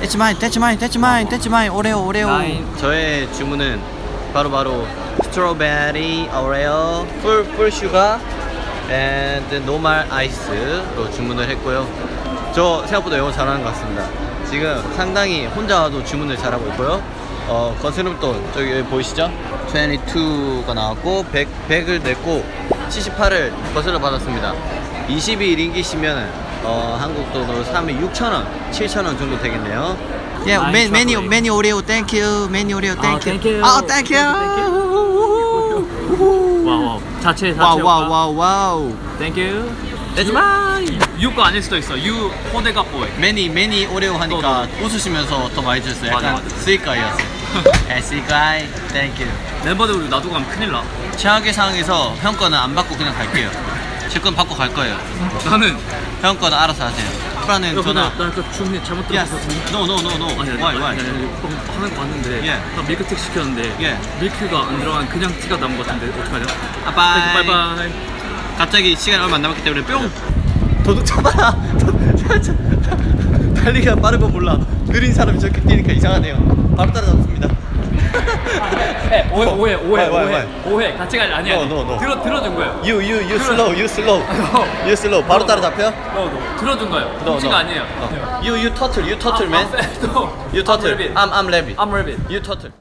That's mine, that's mine, that's mine, that's mine. 오레오, 오레오. Nine. 저의 주문은 바로 바로 스트로베리 오레오 풀 풀 슈가 and 노말 아이스로 주문을 했고요. 저 생각보다 영어 잘하는 것 같습니다. 지금 상당히 혼자 와도 주문을 잘하고 있고요. 어, 거스름돈 저기 여기 보이시죠? 22가 나왔고 100, 100을 냈고 78을 거슬러 받았습니다. 22링기시면 어, 한국 돈으로 3에 6,000원, 7,000원 정도 되겠네요. 예, Nice 메, 메뉴 chocolate. 메뉴 오레오 땡큐 아, 땡큐 thank you. 아 땡큐 와우 와우. 자체 자체 와우 와우 와우 와우. 땡큐 mine 유거 아닐 수도 있어. 유 호대가 보이 매니 매니 오레오 하니까 웃으시면서 더 많이 줬어요. 약간 맞아, 맞아. 스이카이였어요 에 스이카이 땡큐 멤버들 우리 놔두고 가면 큰일 나. 최악의 상황에서 형 거는 안 받고 그냥 갈게요 제 건 받고 갈 거예요. 나는 형 거는 알아서 하세요. 프라는 전화. 나그 주문이 잘못 why 아니, 아니, 방- 화면 봤는데 예. 나 밀크티 시켰는데 예. 밀크가 안 들어간 그냥 티가 나온 것 같은데 어떡하냐? 아, bye. bye bye 갑자기 시간이 얼마 안 남았기 때문에 뿅. 도둑 잡아라. 달리기가 빠른 건 몰라. 느린 사람이 저렇게 뛰니까 이상하네요. 바로 따라잡습니다. 에, 오해 오해 오해 오해 오해 같이 갈 아니야 No, no, no. 들어 들어준 거예요 You you you slow you slow No. you slow 바로 따라잡혀? 너, 너. 들어준 거예요 No, no. 아니에요 You you turtle you turtle man 아, 아, no. You turtle I'm I'm rabbit I'm rabbit You turtle